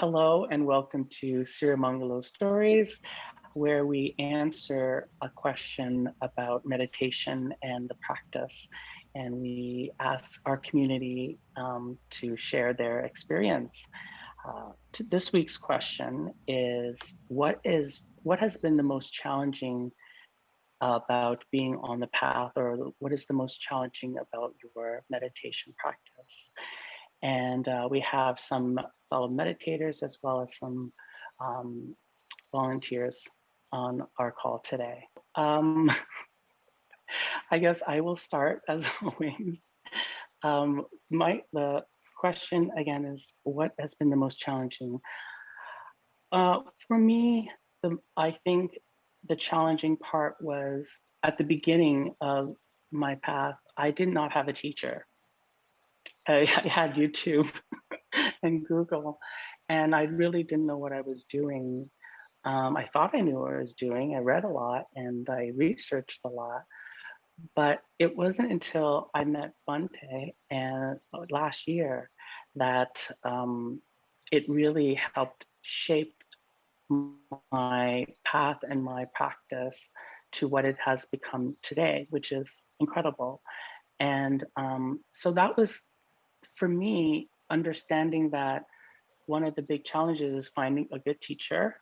Hello and welcome to Sirimangalo Stories, where we answer a question about meditation and the practice. And we ask our community um, to share their experience. Uh, this week's question is, what is what has been the most challenging about being on the path or what is the most challenging about your meditation practice? And uh, we have some fellow meditators as well as some um, volunteers on our call today. Um, I guess I will start as always. Um, my the question again is what has been the most challenging? Uh, for me, the, I think the challenging part was at the beginning of my path, I did not have a teacher. I, I had YouTube and Google, and I really didn't know what I was doing. Um, I thought I knew what I was doing. I read a lot and I researched a lot, but it wasn't until I met Bhante and uh, last year that um, it really helped shape my path and my practice to what it has become today, which is incredible. And um, so that was, for me, understanding that one of the big challenges is finding a good teacher,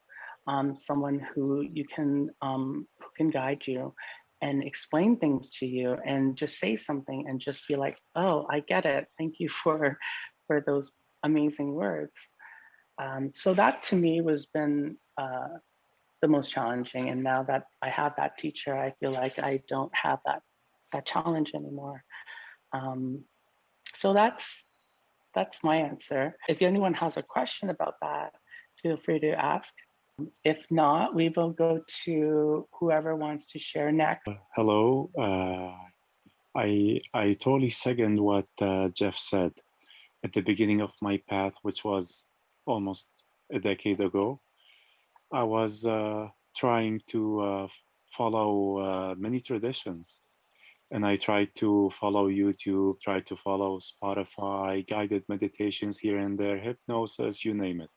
um, someone who you can um, who can guide you and explain things to you and just say something and just feel like, oh, I get it. Thank you for for those amazing words. Um, so that to me was been uh, the most challenging. And now that I have that teacher, I feel like I don't have that that challenge anymore. Um, so that's that's my answer. If anyone has a question about that, feel free to ask. If not, we will go to whoever wants to share next. Hello. Uh, I I totally second what uh, Jeff said at the beginning of my path, which was almost a decade ago. I was uh, trying to uh, follow uh, many traditions and I try to follow YouTube, try to follow Spotify, guided meditations here and there, hypnosis, you name it.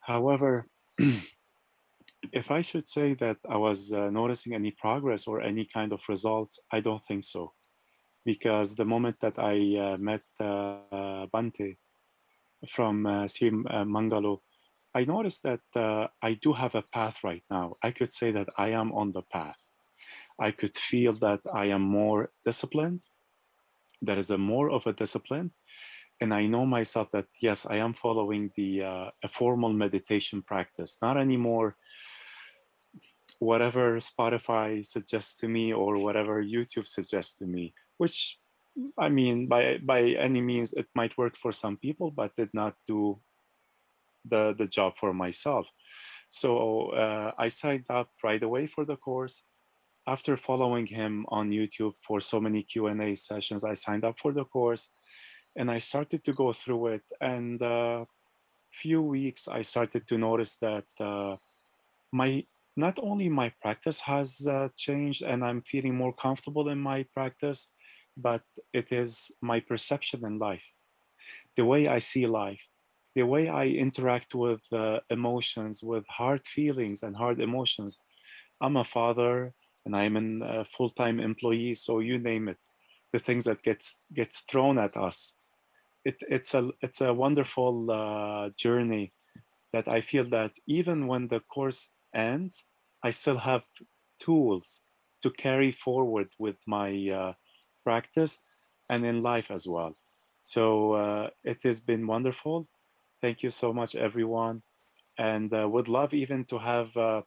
However, if I should say that I was uh, noticing any progress or any kind of results, I don't think so. Because the moment that I uh, met uh, Bhante from uh, Sri uh, Mangalo, I noticed that uh, I do have a path right now. I could say that I am on the path. I could feel that I am more disciplined. There is a more of a discipline. And I know myself that, yes, I am following the uh, a formal meditation practice, not anymore whatever Spotify suggests to me or whatever YouTube suggests to me, which I mean, by by any means, it might work for some people, but did not do the, the job for myself. So uh, I signed up right away for the course after following him on YouTube for so many Q&A sessions, I signed up for the course and I started to go through it. And a uh, few weeks, I started to notice that uh, my not only my practice has uh, changed and I'm feeling more comfortable in my practice, but it is my perception in life, the way I see life, the way I interact with uh, emotions, with hard feelings and hard emotions. I'm a father, and I'm a full-time employee, so you name it, the things that gets gets thrown at us. It, it's a it's a wonderful uh, journey that I feel that even when the course ends, I still have tools to carry forward with my uh, practice and in life as well. So uh, it has been wonderful. Thank you so much, everyone. And uh, would love even to have uh,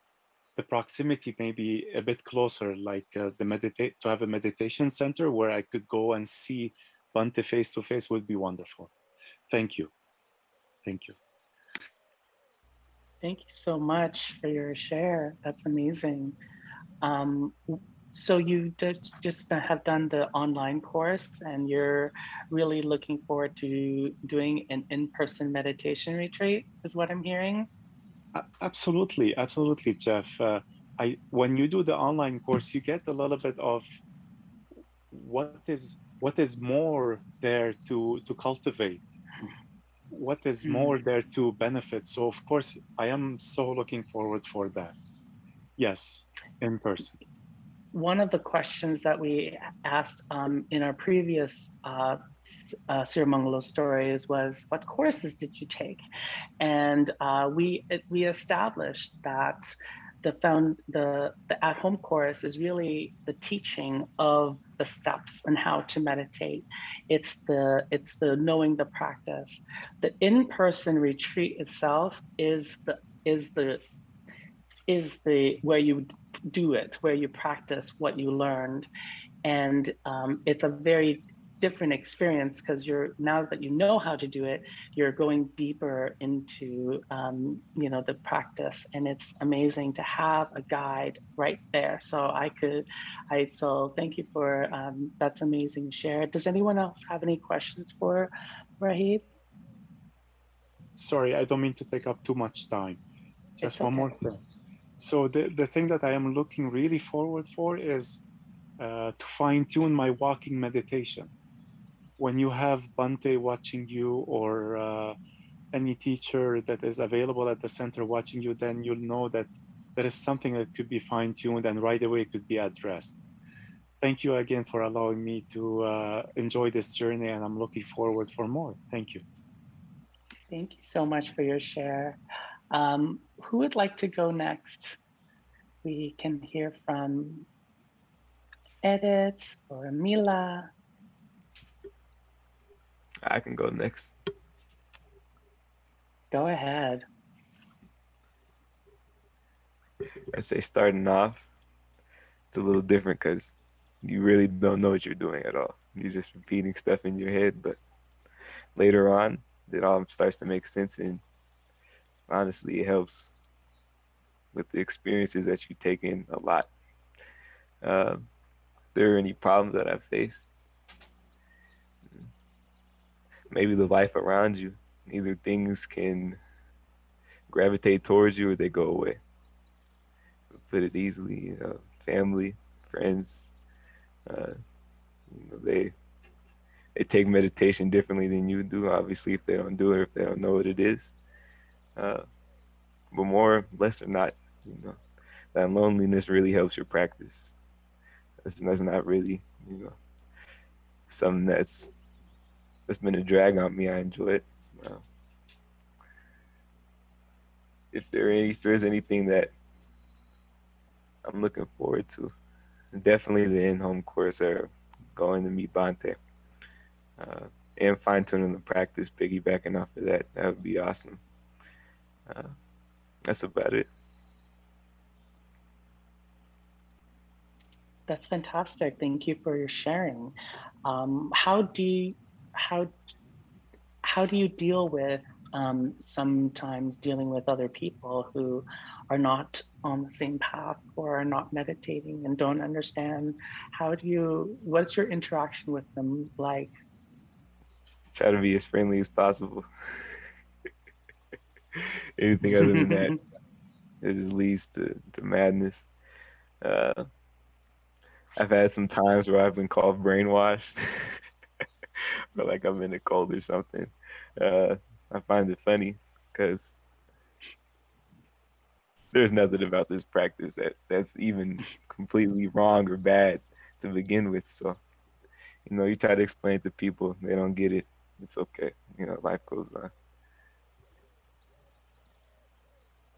the proximity may be a bit closer, like uh, the meditate to have a meditation center where I could go and see Bhante face to face would be wonderful. Thank you. Thank you. Thank you so much for your share. That's amazing. Um, so you just, just have done the online course and you're really looking forward to doing an in-person meditation retreat is what I'm hearing? Absolutely, absolutely, Jeff. Uh, I when you do the online course, you get a little bit of what is what is more there to to cultivate. what is Hmm. more there to benefit. So of course, I am so looking forward for that. Yes, in person. One of the questions that we asked um, in our previous uh, uh, Sirimangalo stories was, what courses did you take? And uh, we we established that the found the the at home course is really the teaching of the steps and how to meditate. It's the it's the knowing the practice. The in person retreat itself is the is the is the where you do it, where you practice what you learned. And um, it's a very different experience because you're now that you know how to do it, you're going deeper into um, you know the practice, and it's amazing to have a guide right there. So I could, I so thank you for um, that's amazing share. Does anyone else have any questions for Rahid? Sorry, I don't mean to take up too much time. Just It's one more thing. So the, the thing that I am looking really forward for is uh, to fine tune my walking meditation. When you have Bhante watching you or uh, any teacher that is available at the center watching you, then you'll know that there is something that could be fine tuned and right away could be addressed. Thank you again for allowing me to uh, enjoy this journey and I'm looking forward for more. Thank you. Thank you so much for your share. Um, who would like to go next? We can hear from Edith or Mila. I can go next. Go ahead. I say starting off, it's a little different because you really don't know what you're doing at all. You're just repeating stuff in your head, but later on, it all starts to make sense, and honestly, it helps with the experiences that you take in a lot. Um, there are any problems that I've faced, maybe the life around you, either things can gravitate towards you or they go away put it easily, know, family, friends, uh, you know, they they take meditation differently than you do. Obviously, if they don't do it, or if they don't know what it is, uh, but more, less or not, you know, that loneliness really helps your practice. That's, that's not really, you know, something that's that's been a drag on me. I enjoy it. Uh, if there any, if there's anything that I'm looking forward to. Definitely the in-home course or going to meet Bhante. Uh, and fine-tuning the practice, piggybacking off of that. That would be awesome. Uh, that's about it. That's fantastic. Thank you for your sharing. Um, how do you, how how do you deal with um, sometimes dealing with other people who are not on the same path or are not meditating and don't understand? How do you? What's your interaction with them like? Try to be as friendly as possible. Anything other than that, it just leads to, to madness. Uh, I've had some times where I've been called brainwashed, or like I'm in a cult or something. Uh, I find it funny because there's nothing about this practice that that's even completely wrong or bad to begin with. So, you know, you try to explain to people, they don't get it. It's okay. You know, life goes on.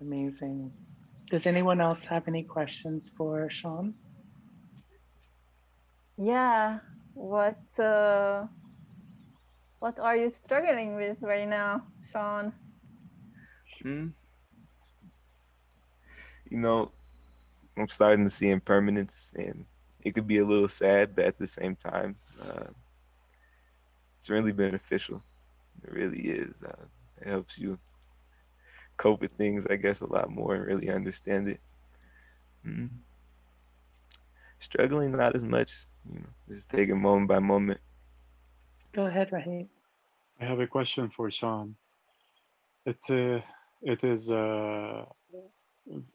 Amazing. Does anyone else have any questions for Sean? Yeah. What uh, what are you struggling with right now, Sean? Hmm. You know, I'm starting to see impermanence, and it could be a little sad, but at the same time, uh, it's really beneficial. It really is. Uh, it helps you cope with things, I guess, a lot more and really understand it. Mm. Struggling, not as much. You know, just taking moment by moment. Go ahead, Rahid. I have a question for Sean. It uh, it is uh,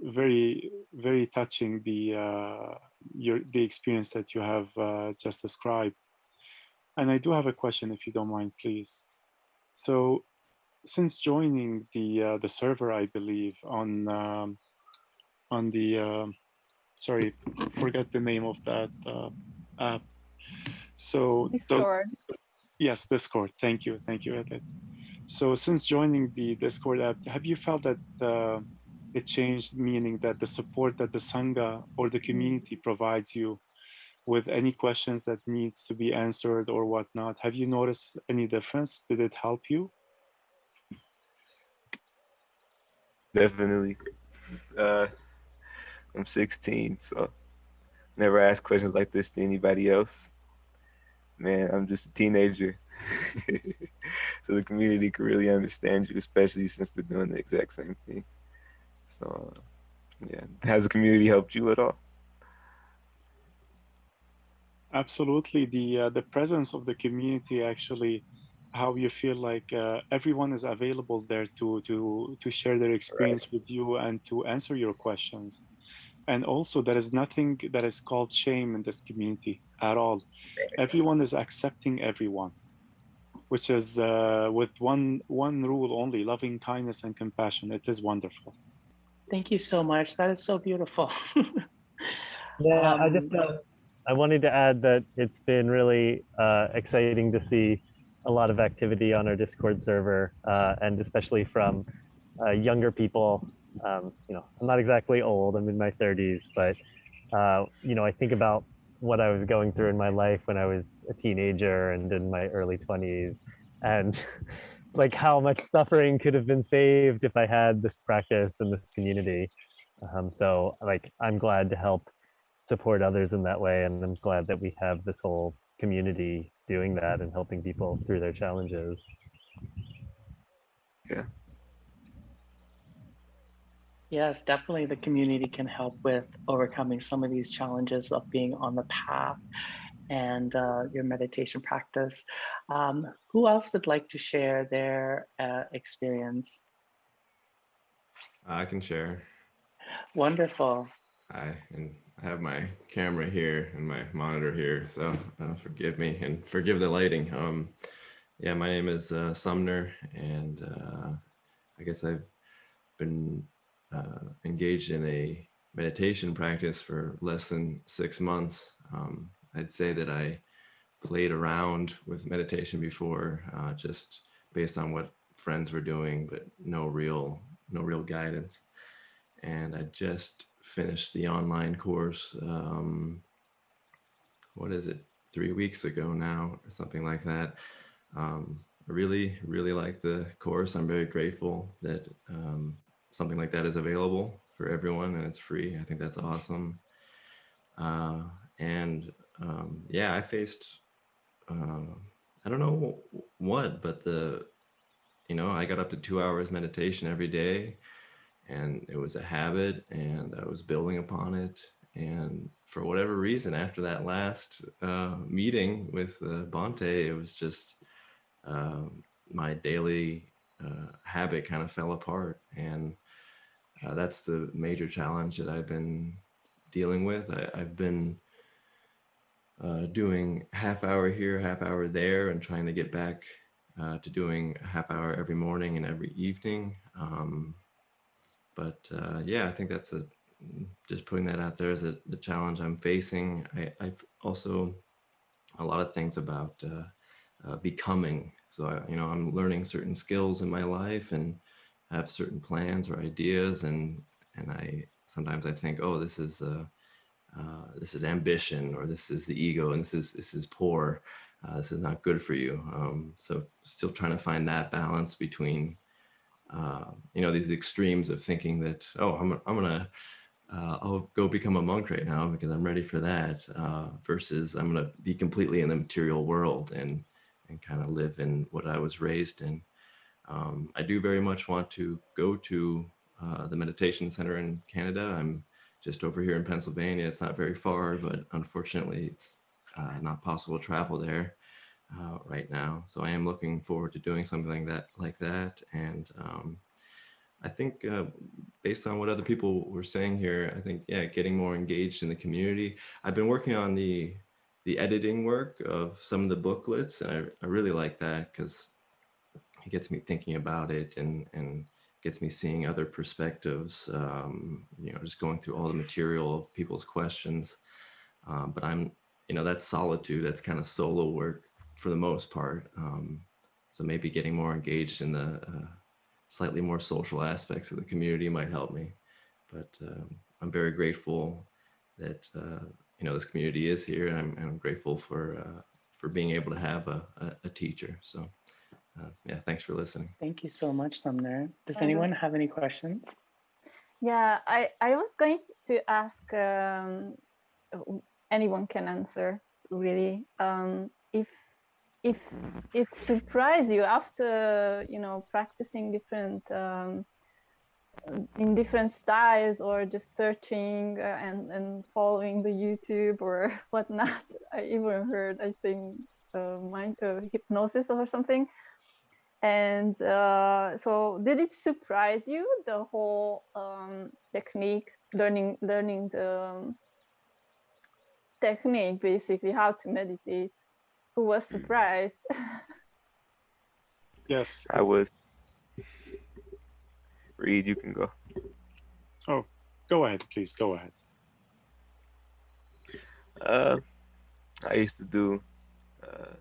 very very touching the uh, your the experience that you have uh, just described, and I do have a question if you don't mind, please. So, since joining the uh, the server, I believe on um, on the uh, sorry, forget the name of that uh, app. So Discord. yes, Discord. Thank you, thank you, Edith. So since joining the Discord app, have you felt that uh, it changed, meaning that the support that the sangha or the community provides you with any questions that needs to be answered or whatnot? Have you noticed any difference? Did it help you? Definitely. Uh, I'm 16, so never ask questions like this to anybody else. Man, I'm just a teenager. so the community can really understand you, especially since they're doing the exact same thing. So, uh, yeah, has the community helped you at all? Absolutely, the uh, the presence of the community actually, how you feel like uh, everyone is available there to to to share their experience with you and to answer your questions, and also there is nothing that is called shame in this community at all. Everyone is accepting everyone, which is uh, with one one rule only: loving kindness and compassion. It is wonderful. Thank you so much. That is so beautiful. Yeah, I just Um, uh, I wanted to add that it's been really uh, exciting to see a lot of activity on our Discord server, uh, and especially from uh, younger people. Um, you know, I'm not exactly old; I'm in my 30s, but uh, you know, I think about what I was going through in my life when I was a teenager and in my early 20s, and like how much suffering could have been saved if I had this practice and this community. Um, so, like, I'm glad to help support others in that way and i'm glad that we have this whole community doing that and helping people through their challenges Yeah. Yes, definitely the community can help with overcoming some of these challenges of being on the path and uh, your meditation practice. Um, who else would like to share their uh, experience? I can share. Wonderful. Hi, and I have my camera here and my monitor here, so uh, forgive me and forgive the lighting. Um, yeah, my name is uh, Sumner, and uh, I guess I've been uh, engaged in a meditation practice for less than six months. Um, I'd say that I played around with meditation before, uh, just based on what friends were doing, but no real, no real guidance. And I just finished the online course. Um, what is it? Three weeks ago now, or something like that. Um, I really, really like the course. I'm very grateful that um, something like that is available for everyone and it's free. I think that's awesome. Uh, and um, yeah, I faced, uh, I don't know what, but the, you know, I got up to two hours meditation every day and it was a habit and I was building upon it. And for whatever reason, after that last uh, meeting with uh, Bhante, it was just um my daily uh, habit kind of fell apart. And uh, that's the major challenge that I've been dealing with. I, I've been uh, doing half hour here, half hour there, and trying to get back uh, to doing a half hour every morning and every evening. Um, but uh, yeah, I think that's a just putting that out there as a, the challenge I'm facing. I, I've also a lot of things about uh, uh, becoming. So I, you know, I'm learning certain skills in my life and have certain plans or ideas, and and I sometimes I think, oh, this is uh, uh, this is ambition, or this is the ego, and this is this is poor. Uh, this is not good for you. Um, so still trying to find that balance between uh, you know these extremes of thinking that oh I'm I'm gonna uh, I'll go become a monk right now because I'm ready for that uh, versus I'm gonna be completely in the material world and and kind of live in what I was raised in. Um, I do very much want to go to uh, the meditation center in Canada. I'm just over here in Pennsylvania. It's not very far, but unfortunately, it's uh, not possible to travel there uh, right now. So I am looking forward to doing something that like that. And um, I think uh, based on what other people were saying here, I think yeah, getting more engaged in the community. I've been working on the the editing work of some of the booklets, and I, I really like that because it gets me thinking about it and and gets me seeing other perspectives. Um, you know, just going through all the material of people's questions. Um, but I'm, you know, that's solitude. That's kind of solo work for the most part. Um, so maybe getting more engaged in the uh, slightly more social aspects of the community might help me. But um, I'm very grateful that uh, you know this community is here, and I'm, and I'm grateful for uh, for being able to have a, a, a teacher. So uh, yeah, thanks for listening. Thank you so much, Sumner. Does anyone have any questions? Yeah, I, I was going to ask um, anyone can answer really um, if if it surprised you after you know practicing different um, in different styles or just searching uh, and and following the YouTube or whatnot. I even heard I think uh, mind uh, hypnosis or something. And uh, so, did it surprise you the whole um, technique, learning learning the um, technique, basically how to meditate? Who was surprised? Yes. I was. Reed, you can go. Oh, go ahead, please. Go ahead. Uh, I used to do uh,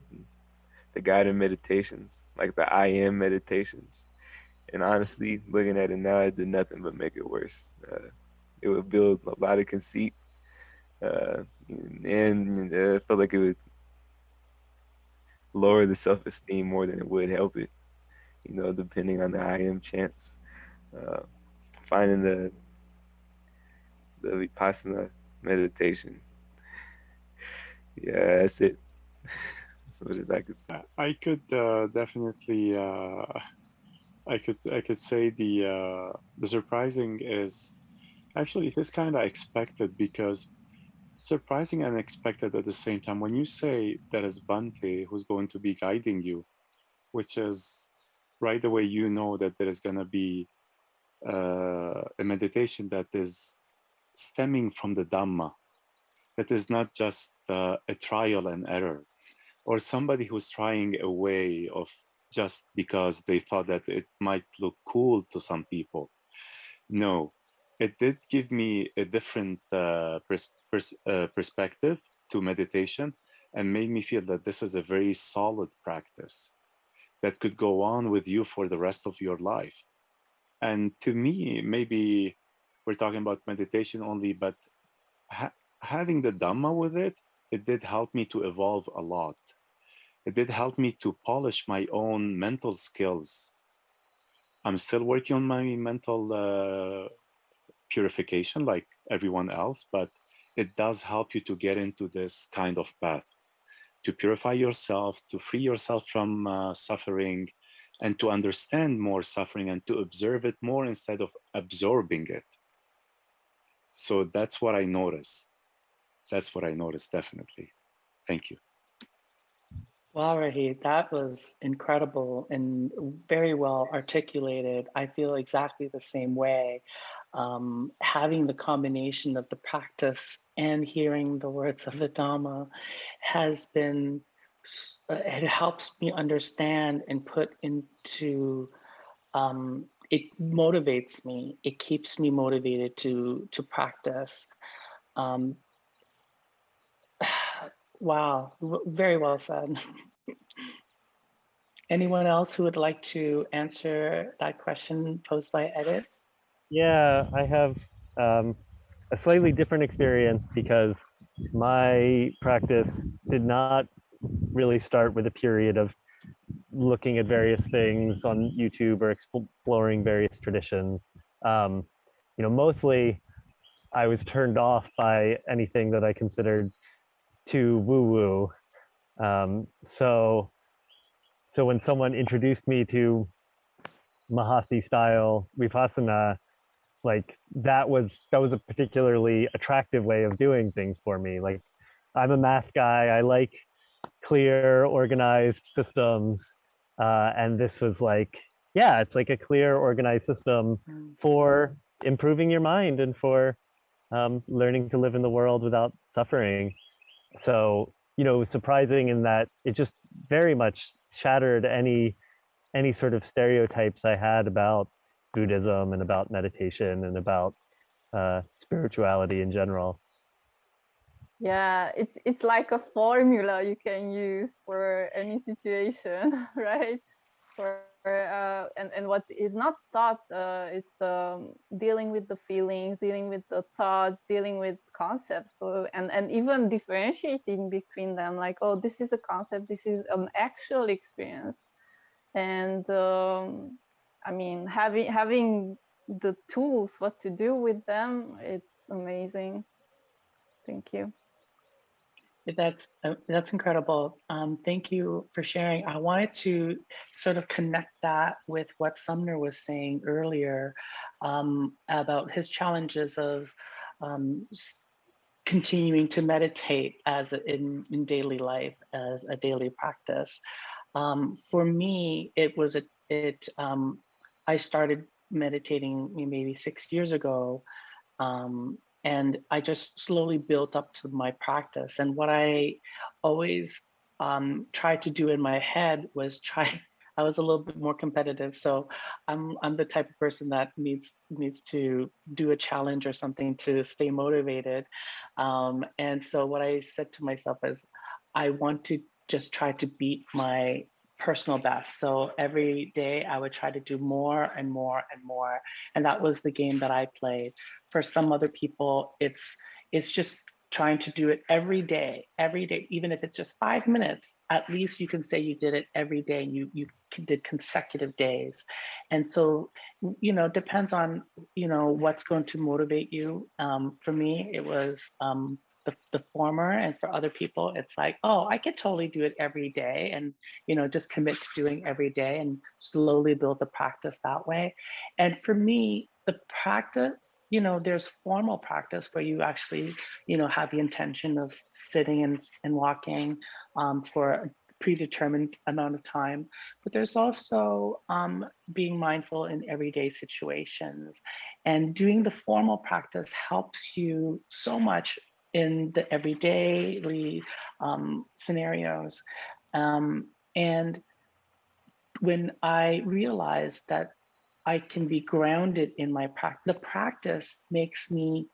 the guided meditations, like the I am meditations. And honestly, looking at it now, it did nothing but make it worse. Uh, it would build a lot of conceit, uh, and uh, I felt like it would lower the self-esteem more than it would help it. You know, depending on the I am chants. Uh, finding the the vipassana meditation yeah, that's it. That's what I could say. I could uh, definitely. Uh, I could. I could say the uh, the surprising is actually it is kind of expected because surprising and expected at the same time. When you say there is Bhante who's going to be guiding you, which is right away you know that there is going to be uh, a meditation that is stemming from the Dhamma, that is not just uh, a trial and error or somebody who's trying a way of just because they thought that it might look cool to some people. No, it did give me a different uh, pers- pers- uh, perspective to meditation and made me feel that this is a very solid practice that could go on with you for the rest of your life. And to me, maybe we're talking about meditation only, but ha- having the Dhamma with it, it did help me to evolve a lot. It did help me to polish my own mental skills. I'm still working on my mental uh, purification like everyone else, but it does help you to get into this kind of path to purify yourself, to free yourself from uh, suffering, and to understand more suffering and to observe it more instead of absorbing it. So that's what I notice. That's what I notice, definitely. Thank you. Wow, Rahid, that was incredible and very well articulated. I feel exactly the same way. Um, having the combination of the practice and hearing the words of the Dhamma has been, uh, it helps me understand and put into, um, it motivates me. It keeps me motivated to to practice. Um, wow, very well said. Anyone else who would like to answer that question posed by Edith? Yeah, I have um, a slightly different experience because my practice did not really start with a period of looking at various things on YouTube or exploring various traditions. Um, you know, mostly I was turned off by anything that I considered too woo-woo. Um, so, so when someone introduced me to Mahasi style vipassana, like that was that was a particularly attractive way of doing things for me. Like I'm a math guy. I like clear, organized systems, uh, and this was like, yeah, it's like a clear, organized system Mm. for improving your mind and for um, learning to live in the world without suffering. So, you know, surprising in that it just very much shattered any any sort of stereotypes I had about Buddhism and about meditation and about uh, spirituality in general. Yeah, it's it's like a formula you can use for any situation, right? For uh, and and what is not taught uh, is um, dealing with the feelings, dealing with the thoughts, dealing with concepts, so, and and even differentiating between them. Like, oh, this is a concept, this is an actual experience, and um, I mean, having having the tools, what to do with them, it's amazing. Thank you. That's uh, that's incredible. Um, thank you for sharing. I wanted to sort of connect that with what Sumner was saying earlier um, about his challenges of um, continuing to meditate as in, in daily life as a daily practice. Um, for me, it was a it. Um, I started meditating maybe six years ago um, and I just slowly built up to my practice. And what I always um, tried to do in my head was try. I was a little bit more competitive, so I'm I'm the type of person that needs needs to do a challenge or something to stay motivated. Um, and so what I said to myself is, I want to just try to beat my personal best. So every day I would try to do more and more and more. And that was the game that I played. For some other people, it's it's just trying to do it every day, every day, even if it's just five minutes, at least you can say you did it every day and you, you did consecutive days. And so, you know, depends on, you know, what's going to motivate you. Um, for me, it was um, the, the former and for other people it's like oh i could totally do it every day and you know just commit to doing every day and slowly build the practice that way. And for me the practice you know there's formal practice where you actually you know have the intention of sitting and, and walking um, for a predetermined amount of time but there's also um, being mindful in everyday situations. And doing the formal practice helps you so much in the everyday um, scenarios. Um, and when I realized that I can be grounded in my practice, the practice makes me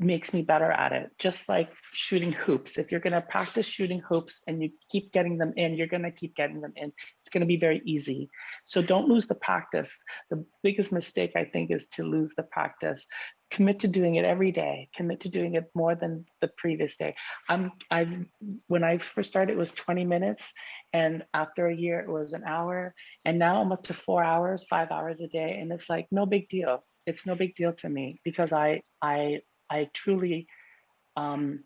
makes me better at it. Just like shooting hoops. If you're going to practice shooting hoops and you keep getting them in, you're going to keep getting them in. It's going to be very easy. So don't lose the practice. The biggest mistake I think is to lose the practice. Commit to doing it every day. Commit to doing it more than the previous day. I'm I when I first started it was 20 minutes and after a year it was an hour and now I'm up to 4 hours, 5 hours a day and it's like no big deal it's no big deal to me because I I I truly, um,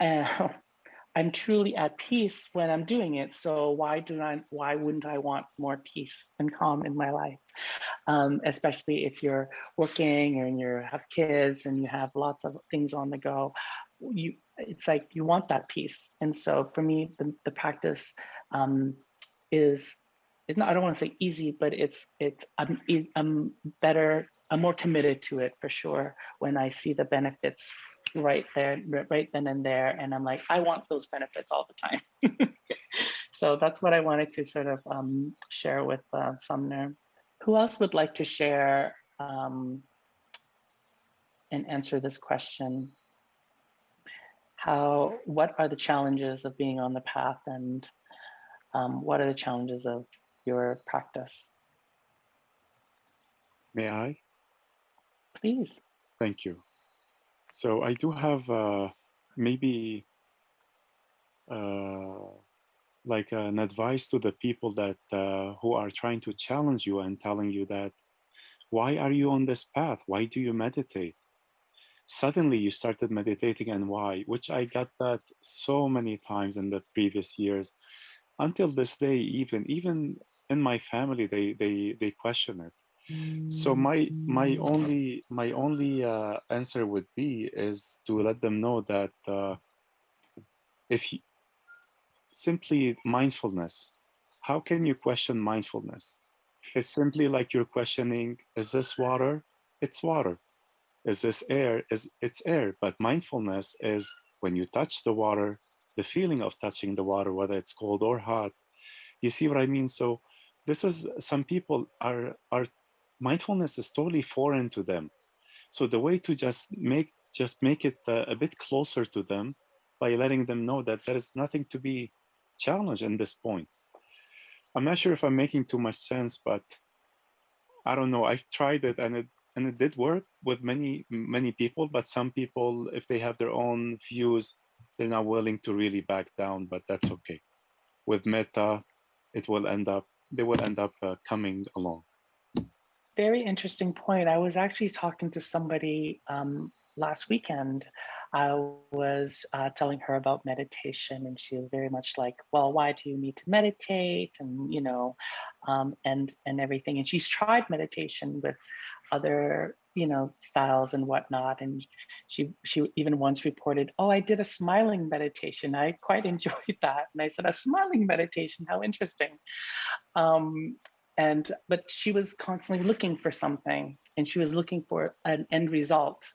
uh, I'm truly at peace when I'm doing it. So why do I, why wouldn't I want more peace and calm in my life? Um, especially if you're working and you have kids and you have lots of things on the go, you, it's like you want that peace. And so for me, the, the practice um, is, not, I don't want to say easy, but it's, it's, I'm, I'm better I'm more committed to it for sure when I see the benefits right there, right then and there. And I'm like, I want those benefits all the time. so that's what I wanted to sort of um, share with uh, Sumner. Who else would like to share um, and answer this question? How, what are the challenges of being on the path and um, what are the challenges of your practice? May I? Please. Thank you. So I do have uh, maybe uh, like an advice to the people that uh, who are trying to challenge you and telling you that why are you on this path? Why do you meditate? Suddenly you started meditating and why? Which I got that so many times in the previous years. Until this day, even even in my family, they they they question it so my my only my only uh, answer would be is to let them know that uh, if you, simply mindfulness, how can you question mindfulness? It's simply like you're questioning: Is this water? It's water. Is this air? Is it's air? But mindfulness is when you touch the water, the feeling of touching the water, whether it's cold or hot, You see what I mean? So this is some people are are mindfulness is totally foreign to them. So the way to just make just make it uh, a bit closer to them by letting them know that there is nothing to be challenged in this point. I'm not sure if I'm making too much sense, but I don't know. I've tried it and it and it did work with many many people, but some people, if they have their own views, they're not willing to really back down. But that's okay. With metta, it will end up they will end up uh, coming along. Very interesting point. I was actually talking to somebody um, last weekend. I was uh, telling her about meditation, and she was very much like, "Well, why do you need to meditate?" and you know, um, and and everything. And she's tried meditation with other you know styles and whatnot. And she she even once reported, "Oh, I did a smiling meditation. I quite enjoyed that." And I said, "A smiling meditation? How interesting." Um, and but she was constantly looking for something, and she was looking for an end result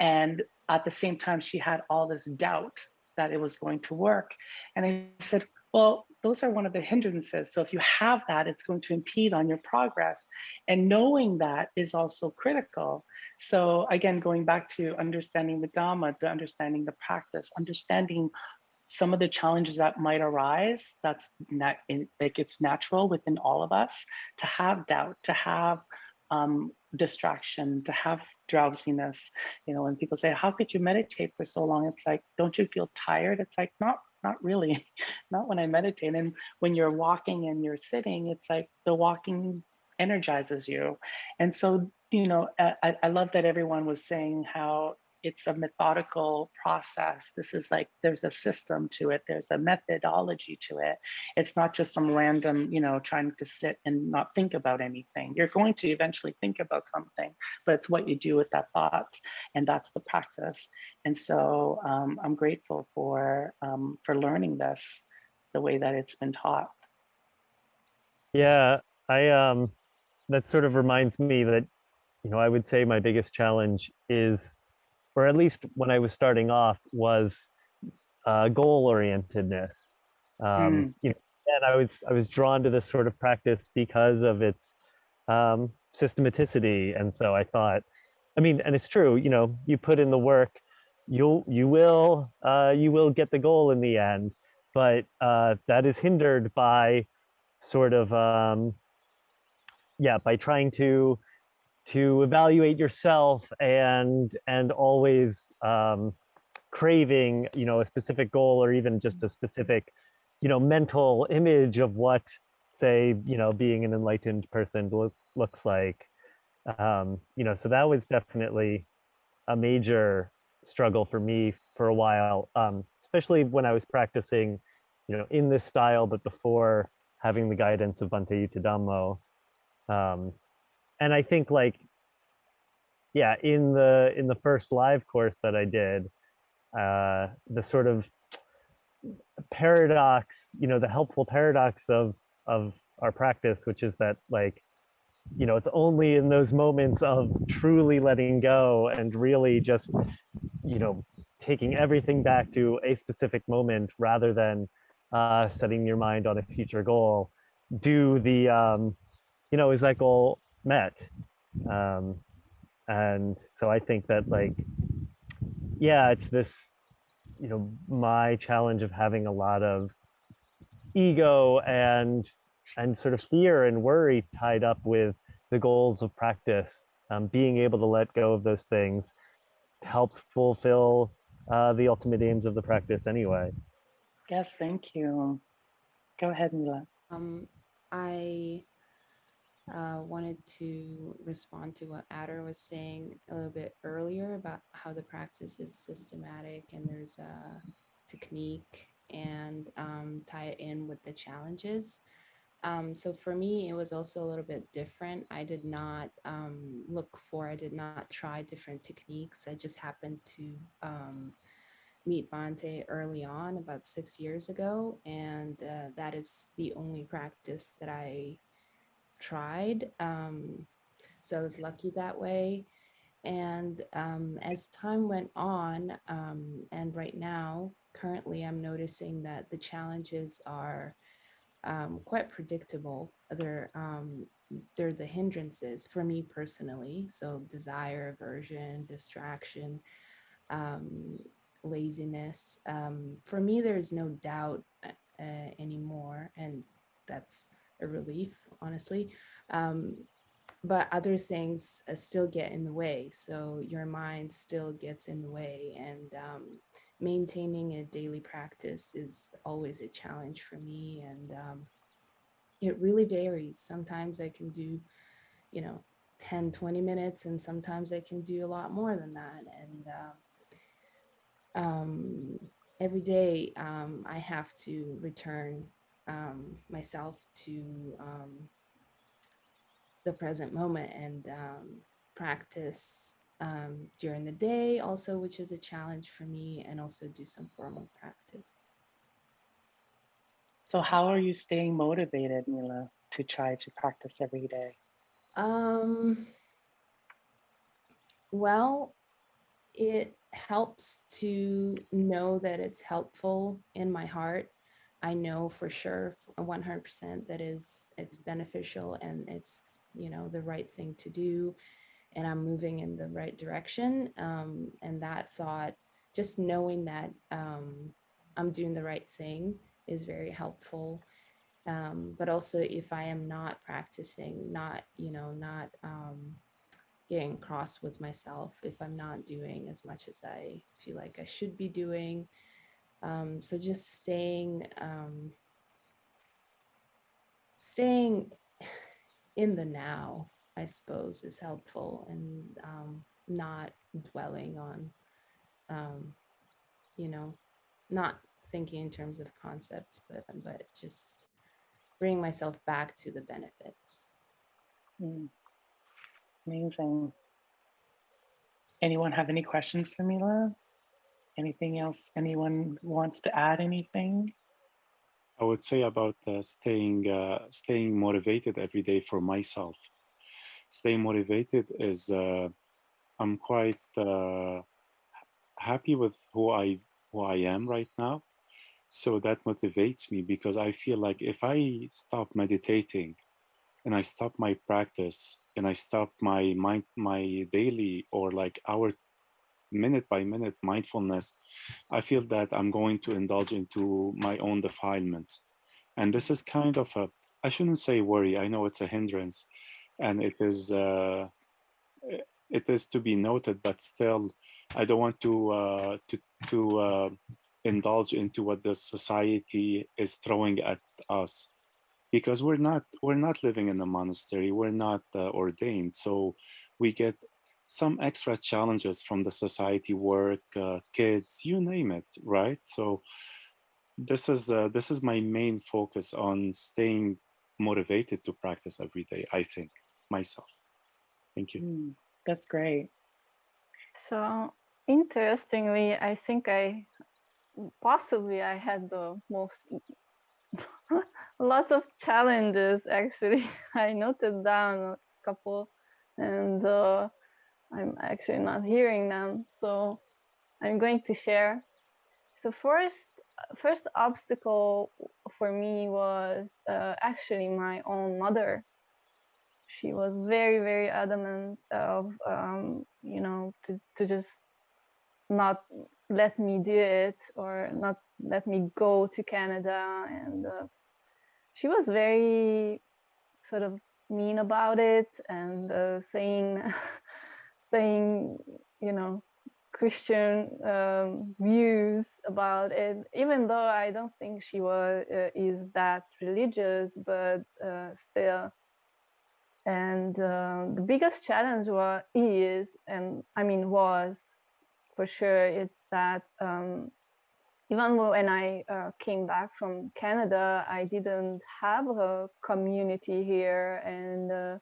and at the same time, she had all this doubt that it was going to work. And I said, well, those are one of the hindrances. So if you have that, it's going to impede on your progress. And knowing that is also critical. So again, going back to understanding the Dhamma, the understanding the practice, understanding some of the challenges that might arise, that's not, like it's natural within all of us to have doubt, to have um, distraction, to have drowsiness. You know, when people say, "How could you meditate for so long?" It's like, "Don't you feel tired?" It's like, not not really, not when I meditate. And when you're walking and you're sitting, it's like the walking energizes you. And so, you know, I, I love that everyone was saying how it's a methodical process. This is like there's a system to it. There's a methodology to it. It's not just some random, you know, trying to sit and not think about anything. You're going to eventually think about something, but it's what you do with that thought, and that's the practice. And so um, I'm grateful for um, for learning this the way that it's been taught. Yeah, I um, that sort of reminds me that you know I would say my biggest challenge is or at least when I was starting off, was uh, goal orientedness. Um, mm. You know, and I was I was drawn to this sort of practice because of its um, systematicity, and so I thought, I mean, and it's true. You know, you put in the work, you'll you will uh, you will get the goal in the end, but uh, that is hindered by sort of um, yeah by trying to to evaluate yourself and and always um, craving you know a specific goal or even just a specific you know mental image of what say you know being an enlightened person looks looks like. Um, you know so that was definitely a major struggle for me for a while um, especially when I was practicing you know in this style but before having the guidance of Bhante Yuttadhammo um, and I think like, yeah, in the in the first live course that I did, uh, the sort of paradox, you know, the helpful paradox of of our practice, which is that like, you know, it's only in those moments of truly letting go and really just, you know, taking everything back to a specific moment rather than uh, setting your mind on a future goal. Do the, um, you know, is that goal met. Um, and so I think that like, yeah, it's this, you know, my challenge of having a lot of ego and and sort of fear and worry tied up with the goals of practice. Um, being able to let go of those things helps fulfill uh, the ultimate aims of the practice anyway. Yes, thank you. Go ahead, Mila. Um, I uh, wanted to respond to what Adder was saying a little bit earlier about how the practice is systematic and there's a technique and um, tie it in with the challenges. Um, so for me, it was also a little bit different. I did not um, look for, I did not try different techniques. I just happened to um, meet Bhante early on, about six years ago. And uh, that is the only practice that I tried. Um, so I was lucky that way. And um, as time went on, um, and right now, currently, I'm noticing that the challenges are um, quite predictable. They're um, they're the hindrances for me personally. So desire, aversion, distraction, um, laziness. Um, for me, there's no doubt uh, anymore, and that's a relief, honestly. Um, but other things uh, still get in the way. So your mind still gets in the way, and um, maintaining a daily practice is always a challenge for me. And um, it really varies. Sometimes I can do, you know, 10, 20 minutes, and sometimes I can do a lot more than that. And uh, um, every day um, I have to return um, myself to um, the present moment and um, practice um, during the day also, which is a challenge for me, and also do some formal practice. So how are you staying motivated, Mila, to try to practice every day? Um, well, it helps to know that it's helpful in my heart. I know for sure 100% that is it's beneficial and it's you know the right thing to do and i'm moving in the right direction um, and that thought just knowing that um, i'm doing the right thing is very helpful um, but also if i am not practicing not you know not um, getting cross with myself if i'm not doing as much as i feel like i should be doing um, so just staying um, staying in the now, I suppose, is helpful and um, not dwelling on, um, you know, not thinking in terms of concepts, but but just bringing myself back to the benefits. Mm. Amazing. Anyone have any questions for Mila? Anything else? Anyone wants to add anything? I would say about uh, staying uh, staying motivated every day for myself. Staying motivated is uh, I'm quite uh, happy with who I who I am right now, so that motivates me because I feel like if I stop meditating, and I stop my practice, and I stop my mind my daily or like our minute by minute mindfulness, I feel that I'm going to indulge into my own defilements. And this is kind of a, I shouldn't say worry, I know it's a hindrance. And it is, uh, it is to be noted, but still, I don't want to, uh, to, to uh, indulge into what the society is throwing at us. Because we're not we're not living in a monastery we're not uh, ordained. So we get some extra challenges from the society work uh, kids you name it right so this is uh, this is my main focus on staying motivated to practice every day i think myself thank you Mm, that's great. So interestingly, I think I possibly I had the most lots of challenges actually. I noted down a couple and uh, I'm actually not hearing them. So I'm going to share. So first, first obstacle for me was uh, actually my own mother. She was very, very adamant of, um, you know, to, to just not let me do it or not let me go to Canada. And uh, she was very sort of mean about it and uh, saying, saying, you know, Christian um, views about it, even though I don't think she was uh, is that religious, but uh, still. And uh, the biggest challenge was is, and I mean was, for sure, it's that um, even when I uh, came back from Canada, I didn't have a community here, and uh,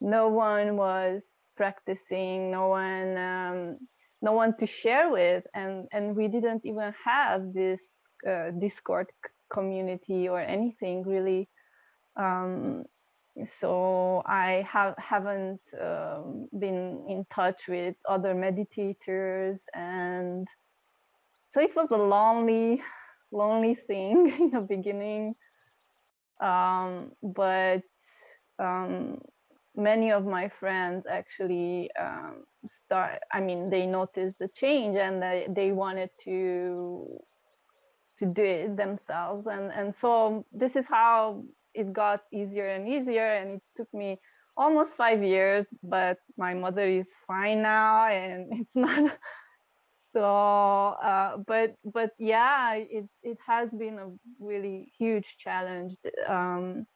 no one was practicing, no one, um, no one to share with, and and we didn't even have this uh, Discord community or anything really. Um, so I have haven't um, been in touch with other meditators, and so it was a lonely, lonely thing in the beginning um, but um, many of my friends actually um, start i mean they noticed the change and they, they wanted to to do it themselves. And and so this is how it got easier and easier. And it took me almost five years but my mother is fine now and it's not so uh, but but yeah it it has been a really huge challenge um,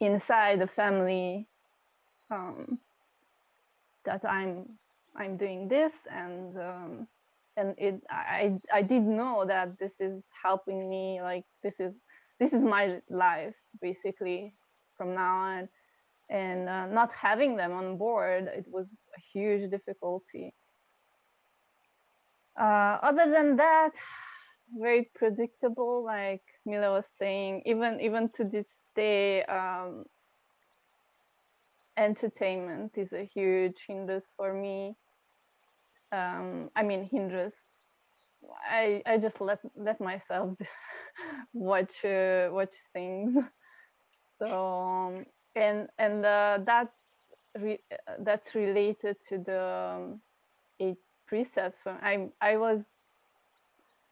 inside the family um, that I'm I'm doing this and um, and it I I did know that this is helping me like this is this is my life basically from now on. And uh, not having them on board it was a huge difficulty. Uh, other than that very predictable like mila was saying even even to this day um, entertainment is a huge hindrance for me. Um, I mean, hindrance. I I just let let myself watch uh, watch things. So um, and and uh, that's re that's related to the um, eight precepts. I I was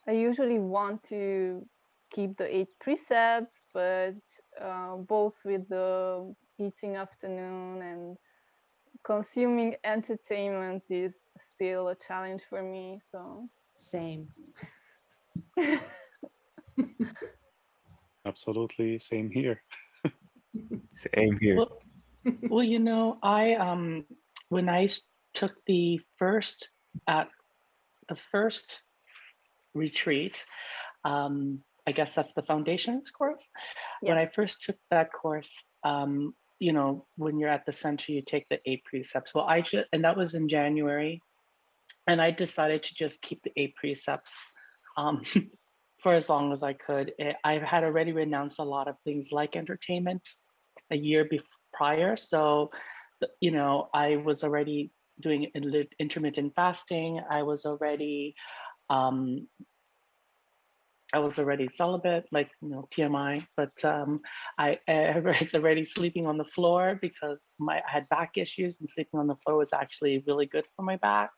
I usually want to keep the eight precepts, but uh, both with the eating afternoon and consuming entertainment is still a challenge for me so Same. Absolutely, same here. Same here. Well, well, you know, I um when i took the first at the first retreat, um, I guess that's the foundations course. When I first took that course, um, you know, when you're at the center, you take the eight precepts. Well, I just and that was in January, and I decided to just keep the eight precepts um, for as long as I could. Eh, I had already renounced a lot of things like entertainment a year before prior, so you know, I was already doing intermittent fasting. I was already um, I was already celibate, like you know TMI, but um, I, I was already sleeping on the floor because my I had back issues, and sleeping on the floor was actually really good for my back.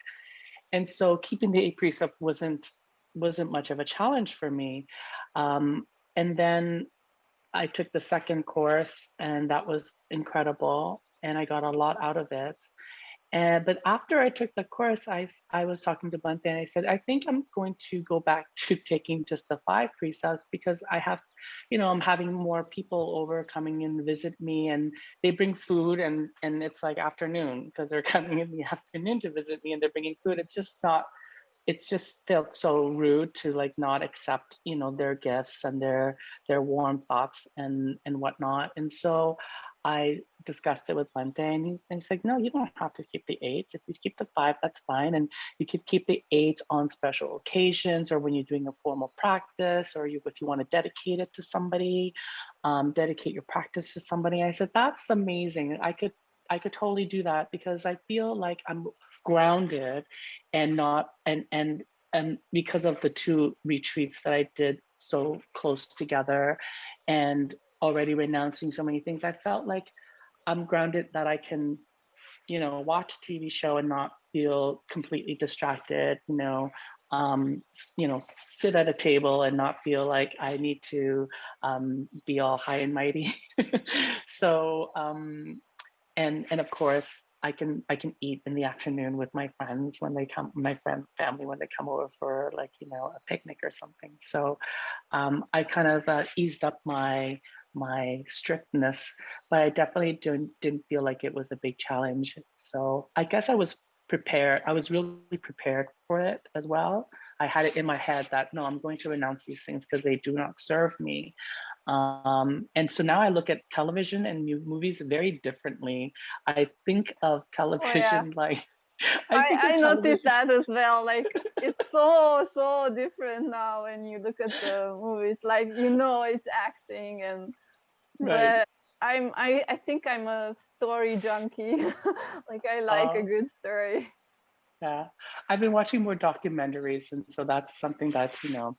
And so keeping the eight precept wasn't wasn't much of a challenge for me. Um, and then I took the second course, and that was incredible, and I got a lot out of it. And but after I took the course, I I was talking to Bhante and I said, I think I'm going to go back to taking just the five precepts because I have, you know, I'm having more people over coming in to visit me and they bring food and and it's like afternoon because they're coming in the afternoon to visit me and they're bringing food. It's just not it's just felt so rude to like not accept you know their gifts and their their warm thoughts and and whatnot and so i discussed it with Bhante and he, and he's like no you don't have to keep the eight if you keep the five that's fine and you could keep the eight on special occasions or when you're doing a formal practice or you if you want to dedicate it to somebody um, dedicate your practice to somebody. I said that's amazing. I could i could totally do that because i feel like i'm grounded and not and and and because of the two retreats that I did so close together and already renouncing so many things, I felt like I'm grounded that I can, you know, watch a TV show and not feel completely distracted, you know, um, you know, sit at a table and not feel like I need to um, be all high and mighty. so, um, and and of course, I can I can eat in the afternoon with my friends when they come, my friend family when they come over for like you know a picnic or something. So um, I kind of uh, eased up my my strictness, but I definitely didn't didn't feel like it was a big challenge. So I guess I was prepared. I was really prepared for it as well. I had it in my head that no, I'm going to renounce these things because they do not serve me. Um, and so now I look at television and movies very differently. I think of television like I, of I, noticed that as well. Like it's so so different now when you look at the movies. Like you know it's acting and Right. but I'm I, I think I'm a story junkie. like I like a Oh. good story. Yeah, I've been watching more documentaries, and so that's something that's you know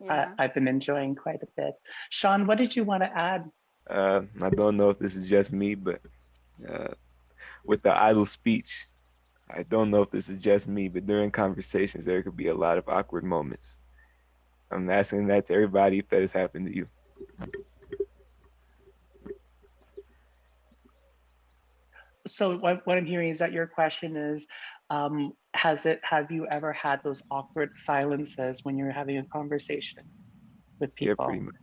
Yeah. I, I've been enjoying quite a bit. Sean, what did you want to add? Uh, I don't know if this is just me, but uh, with the idle speech, I don't know if this is just me, but during conversations, there could be a lot of awkward moments. I'm asking that to everybody if that has happened to you. So what, what I'm hearing is that your question is, um, has it, have you ever had those awkward silences when you're having a conversation with Yeah, people? pretty much.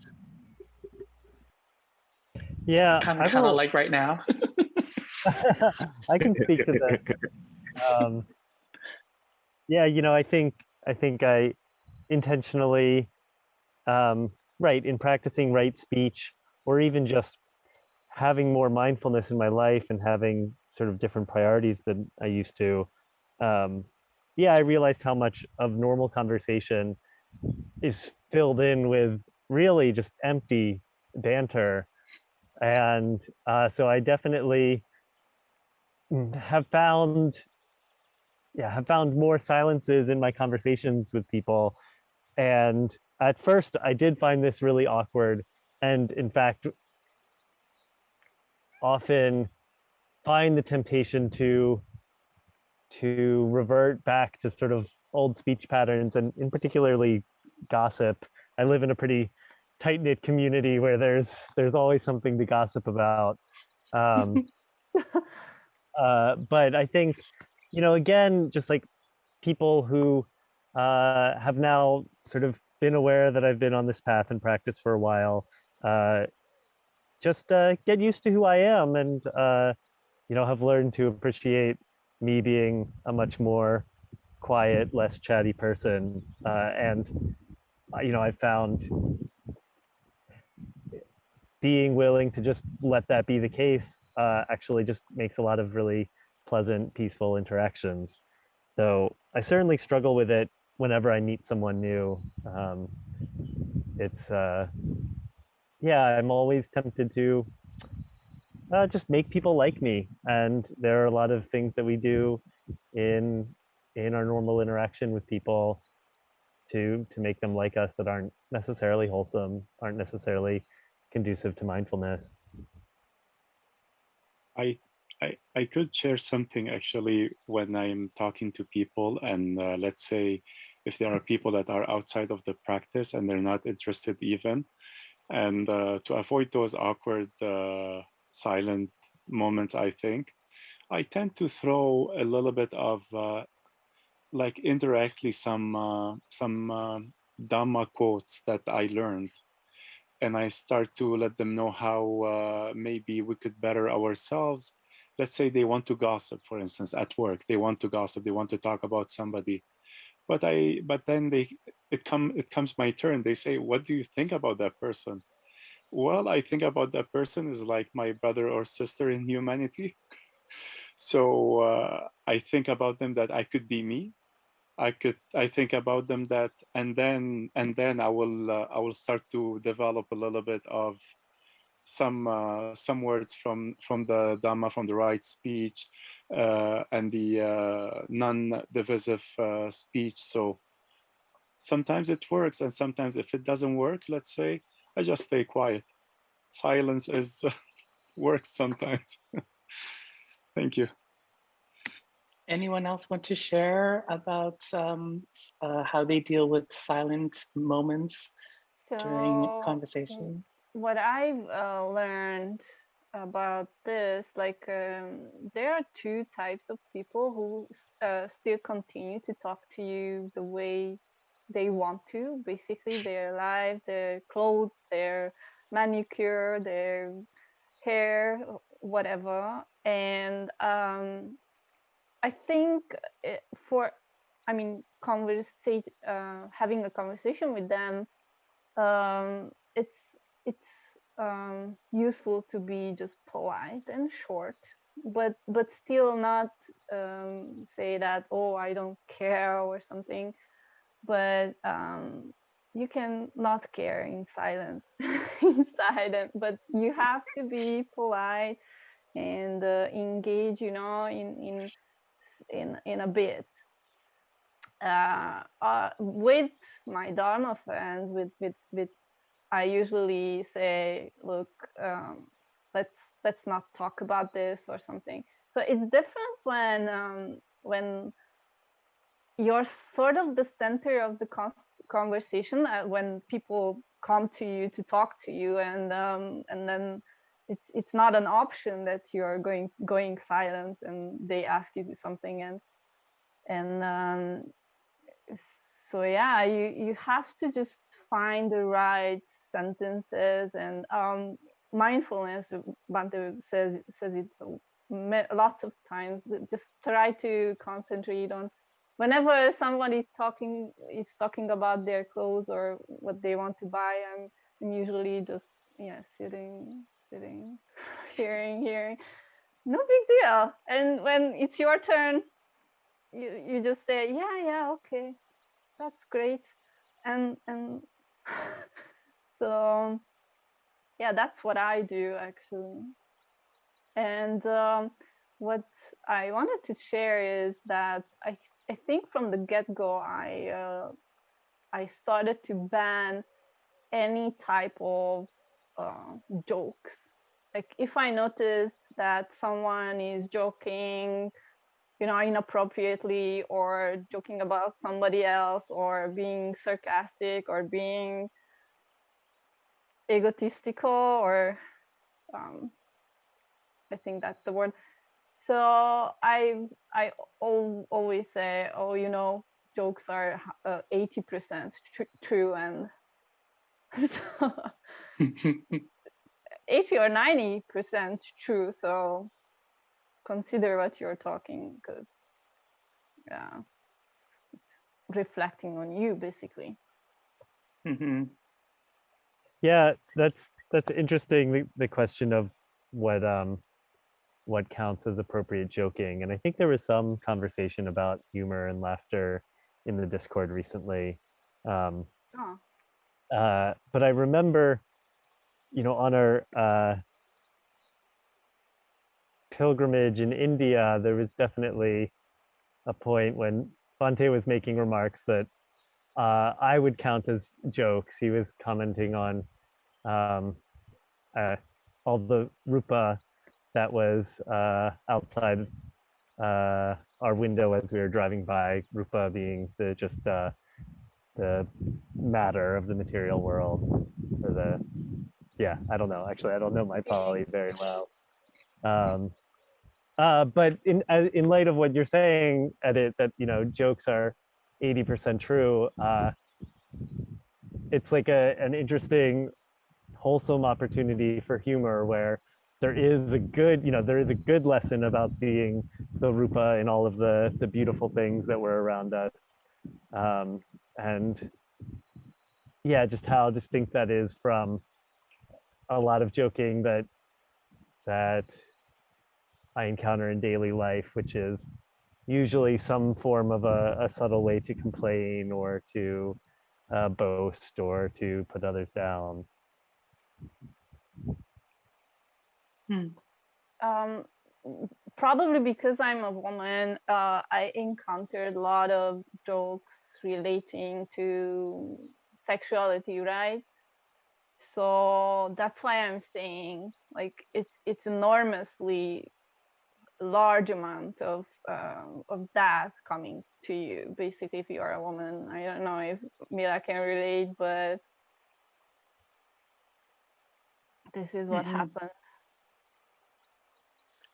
Yeah, Kind I of, kind of like right now. I can speak to that. Um, yeah, you know, I think I think I intentionally, um, right, in practicing right speech, or even just having more mindfulness in my life and having sort of different priorities than I used to. Um, yeah, I realized how much of normal conversation is filled in with really just empty banter, and uh, so I definitely have found yeah have found more silences in my conversations with people and at first i did find this really awkward and in fact often find the temptation to to revert back to sort of old speech patterns and in particularly gossip. I live in a pretty tight knit community where there's there's always something to gossip about. Um, uh, but I think, you know, again, just like people who uh, have now sort of been aware that I've been on this path and practice for a while, uh, just uh, get used to who I am and, uh, you know, have learned to appreciate me being a much more quiet, less chatty person. Uh, and, uh, you know, I found being willing to just let that be the case uh, actually just makes a lot of really pleasant, peaceful interactions. So I certainly struggle with it whenever I meet someone new. Um, it's, uh, yeah, I'm always tempted to uh, just make people like me. And there are a lot of things that we do in in our normal interaction with people to to make them like us that aren't necessarily wholesome, aren't necessarily conducive to mindfulness. I, I I could share something actually when I'm talking to people, and uh, let's say if there are people that are outside of the practice and they're not interested even, and uh, to avoid those awkward uh, silent moments, I think I tend to throw a little bit of uh, like indirectly some some Dhamma quotes that I learned and I start to let them know how uh, maybe we could better ourselves. Let's say they want to gossip, for instance, at work. They want to gossip. They want to talk about somebody, but I. But then they it come it comes my turn. They say, "What do you think about that person?" Well, I think about that person is like my brother or sister in humanity. So uh, I think about them that I could be me, I could I think about them that and then and then I will uh, I will start to develop a little bit of some uh, some words from from the Dhamma from the right speech uh, and the uh, non-divisive uh, speech. So sometimes it works and sometimes if it doesn't work, let's say I just stay quiet. Silence is works sometimes. Thank you. Anyone else want to share about um, uh, how they deal with silent moments during conversation? what I've uh, learned about this, like um, there are two types of people who uh, still continue to talk to you the way they want to. Basically, their life, their clothes, their manicure, their hair, whatever. And um, I think it, for, I mean, conversate, uh, having a conversation with them, um, it's it's um, useful to be just polite and short, but but still not um, say that oh I don't care or something. But um, you can not care in silence, in silence. But you have to be polite and uh, engage, you know, in in in in a bit. uh, uh, with my Dharma friends, with with with, I usually say, look, um, let's let's not talk about this or something. So it's different when um, when you're sort of the center of the con- conversation uh, when people come to you to talk to you, and um, and then it's it's not an option that you're going going silent and they ask you something and and um, so yeah you you have to just find the right sentences and um, mindfulness Bhante says says it lots of times just try to concentrate on whenever somebody talking is talking about their clothes or what they want to buy i'm, I'm usually just yeah sitting sitting hearing hearing. No big deal. And when it's your turn you, you just say yeah yeah okay. That's great. And and so yeah that's what i do actually. And um, what i wanted to share is that i i think from the get-go i uh, i started to ban any type of uh, jokes. Like if i notice that someone is joking you know inappropriately or joking about somebody else or being sarcastic or being egotistical or um, i think that's the word so i i always say oh you know jokes are uh, 80% tr- true and 80 or 90 percent true so consider what you're talking because yeah it's reflecting on you basically hmm Yeah, that's that's interesting. The, the question of what um what counts as appropriate joking, and I think there was some conversation about humor and laughter in the Discord recently. Um, oh uh, but I remember, you know, on our uh, pilgrimage in India, there was definitely a point when Bhante was making remarks that uh, I would count as jokes. He was commenting on um, uh, all the rupa that was uh, outside uh, our window as we were driving by. Rupa being the just uh, the matter of the material world, or the yeah. I don't know. Actually, I don't know my Pali very well. Um, uh, but in uh, in light of what you're saying, Edith that you know jokes are 80% true. Uh, it's like a an interesting, wholesome opportunity for humor where there is a good, you know, there is a good lesson about seeing the rupa and all of the the beautiful things that were around us, um, and yeah, just how distinct that is from a lot of joking that that I encounter in daily life, which is usually some form of a, a subtle way to complain or to uh, boast or to put others down. Um probably because i'm a woman uh i encountered a lot of jokes relating to sexuality right? So that's why i'm saying like it's it's enormously large amount of um, of that coming to you. Basically if you are a woman i don't know if mira can relate but this is what Mhm. happened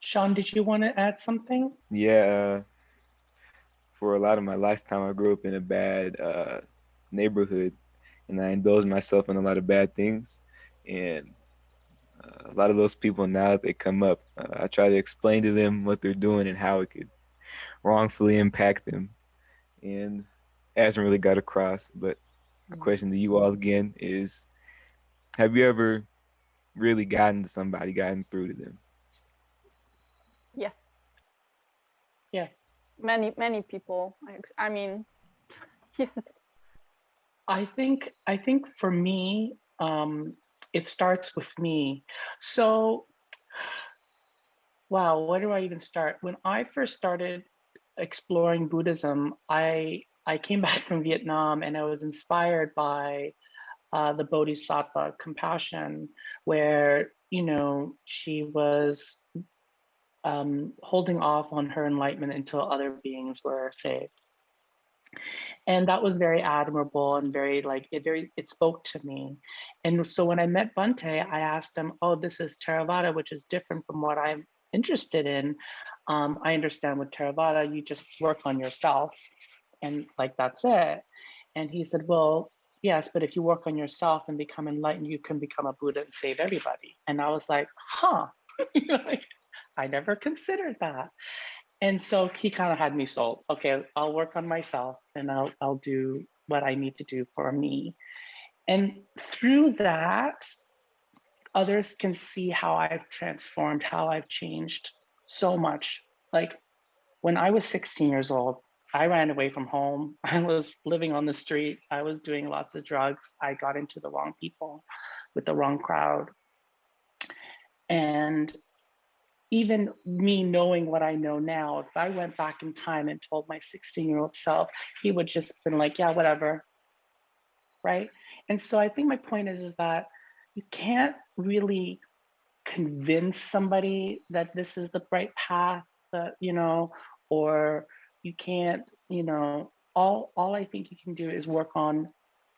Sean, did you want to add something? Yeah, for a lot of my lifetime, I grew up in a bad uh, neighborhood, and I indulged myself in a lot of bad things. And uh, a lot of those people now that they come up, uh, I try to explain to them what they're doing and how it could wrongfully impact them. And it hasn't really got across. But my question to you all again is: Have you ever really gotten to somebody, gotten through to them? yes Yes. Many many people I, I mean yes I think I think for me, um, it starts with me. So, wow, where do I even start? When I first started exploring Buddhism, I I came back from Vietnam and I was inspired by uh, the Bodhisattva compassion, where, you know, she was um, holding off on her enlightenment until other beings were saved. And that was very admirable and very like it very it spoke to me. And so when I met Bhante, I asked him, oh, this is Theravada, which is different from what I'm interested in. Um, I understand with Theravada, you just work on yourself and like that's it. And he said, well, yes, but if you work on yourself and become enlightened, you can become a Buddha and save everybody. And I was like, huh, like, I never considered that. And so he kind of had me sold. Okay, I'll work on myself and I'll, I'll do what I need to do for me. And through that, others can see how I've transformed, how I've changed so much. Like when I was 16 years old, I ran away from home. I was living on the street. I was doing lots of drugs. I got into the wrong people with the wrong crowd. And even me knowing what I know now, if I went back in time and told my 16 year old self, he would just been like, yeah, whatever. Right. And so I think my point is, is that you can't really convince somebody that this is the right path that, you know, or you can't, you know, all, all I think you can do is work on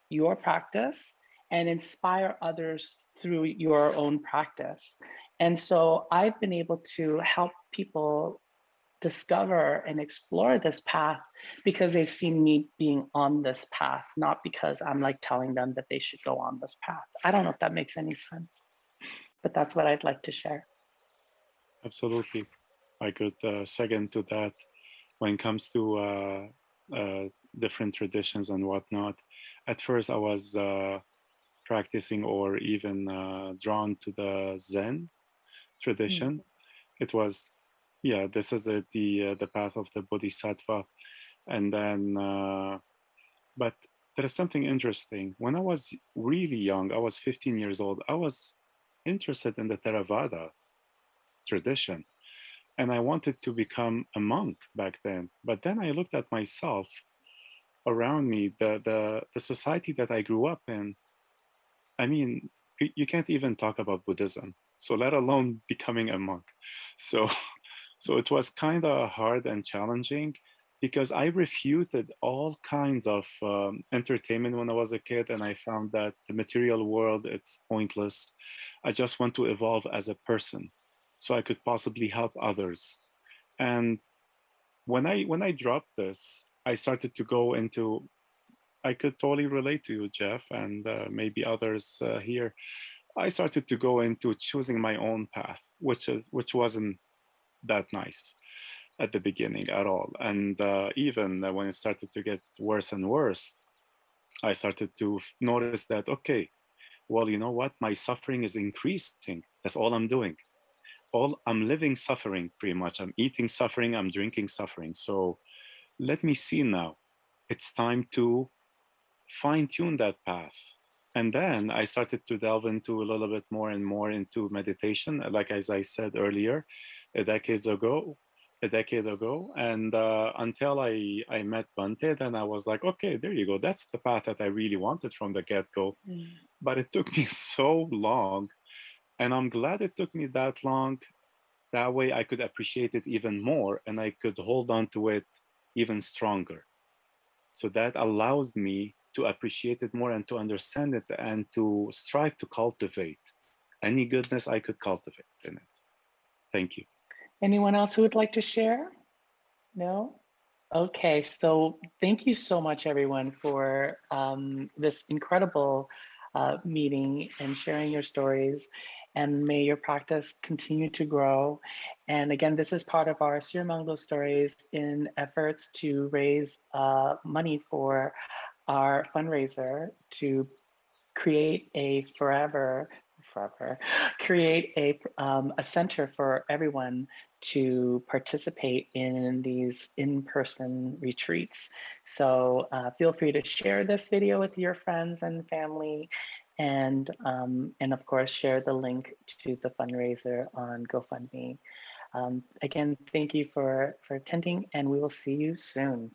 your practice and inspire others through your own practice. And so I've been able to help people discover and explore this path because they've seen me being on this path, not because I'm like telling them that they should go on this path. I don't know if that makes any sense, but that's what I'd like to share. Absolutely. I could uh, second to that when it comes to uh, uh, different traditions and whatnot. At first, I was uh, practicing or even uh, drawn to the Zen tradition. Mm. It was, yeah, this is the the, uh, the path of the Bodhisattva, and then, uh, but there is something interesting. When I was really young, I was 15 years old. I was interested in the Theravada tradition and I wanted to become a monk back then. But then I looked at myself around me, the the the society that I grew up in. I mean, you can't even talk about Buddhism, so let alone becoming a monk. So, so it was kind of hard and challenging because I refuted all kinds of um, entertainment when I was a kid, and I found that the material world it's pointless. I just want to evolve as a person so I could possibly help others. And when I when I dropped this, I started to go into. I could totally relate to you, Jeff, and uh, maybe others uh, here. I started to go into choosing my own path, which is which wasn't that nice at the beginning at all. And uh, even when it started to get worse and worse, I started to notice that okay, well, you know what? My suffering is increasing. That's all I'm doing all I'm living suffering pretty much. I'm eating suffering, I'm drinking suffering. So let me see now. It's time to fine tune that path. And then I started to delve into a little bit more and more into meditation, like as I said earlier, a decade ago, a decade ago. And uh, until I, I met Bhante, then I was like, okay, there you go. That's the path that I really wanted from the get-go. Mm. But it took me so long and I'm glad it took me that long. That way I could appreciate it even more and I could hold on to it even stronger. So that allowed me to appreciate it more and to understand it and to strive to cultivate any goodness I could cultivate in it. Thank you. Anyone else who would like to share? No? Okay, so thank you so much, everyone, for um, this incredible uh, meeting and sharing your stories and may your practice continue to grow. And again, this is part of our Sirimangalo stories in efforts to raise uh, money for our fundraiser to create a forever, forever, create a, um, a center for everyone to participate in these in-person retreats. So uh, feel free to share this video with your friends and family and um, and of course share the link to the fundraiser on GoFundMe. Um, again, thank you for for attending, and we will see you soon.